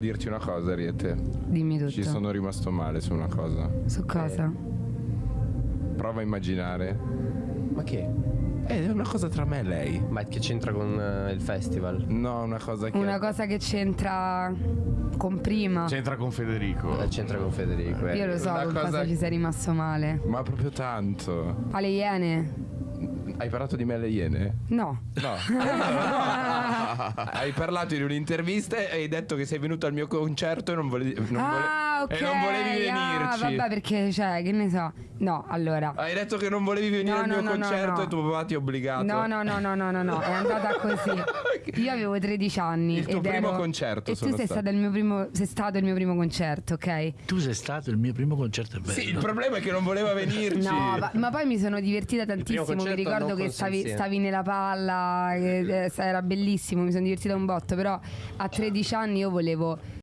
dirti una cosa, Riete. Dimmi tutto. Ci sono rimasto male su una cosa. Su cosa? Prova a immaginare. Ma che? Eh, È una cosa tra me e lei. Ma che c'entra con eh, il festival? No, una cosa che. Una cosa che c'entra con prima. C'entra con Federico. Eh, C'entra con Federico. eh. Io lo so una con cosa- cosa ci sei rimasto male. Ma proprio tanto. Alle iene? Hai parlato di me alle Iene? No. No. hai parlato in un'intervista e hai detto che sei venuto al mio concerto e non volevi, non ah, vole- ok. e non volevi Ah, venirci. vabbè, perché, cioè, che ne so. No, allora. Hai detto che non volevi venire No, al mio no, no, no, concerto e tuo papà ti ha obbligato. No, no, no, no, no, no, no, è andata così. Io avevo 13 anni. Il tuo primo ero- concerto E tu sei stato. stato, il mio primo, sei stato il mio primo concerto, ok? Tu sei stato il mio primo concerto, è bello. Sì, il problema è che non voleva venirci. No, ma, ma poi mi sono divertita tantissimo. Mi ricordo che stavi, stavi nella palla, che, eh, era bellissimo. Mi sono divertita un botto. Però a 13 anni io volevo